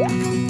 Musik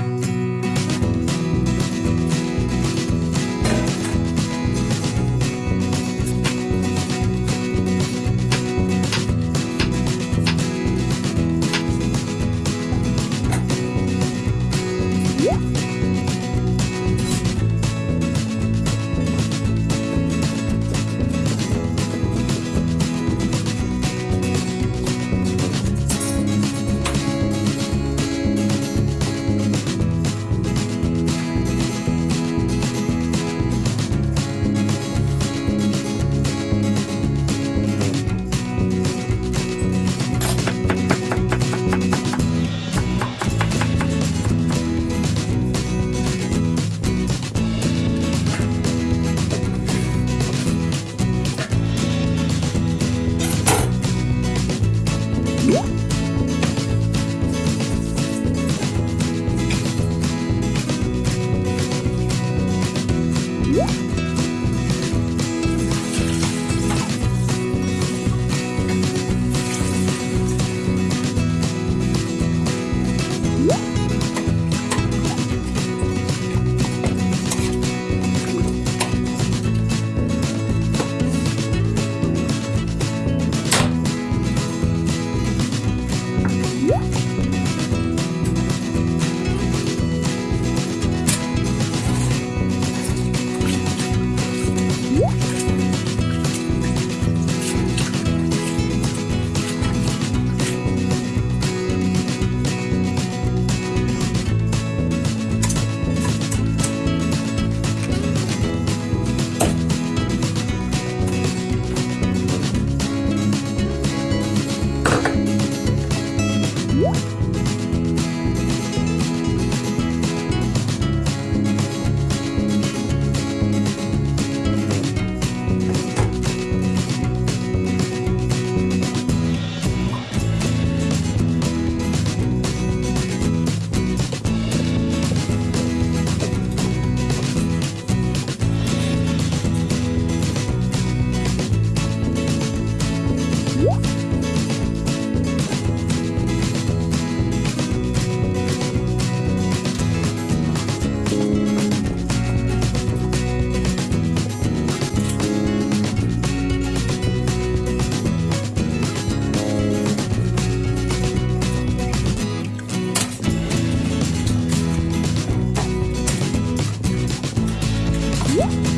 Woo!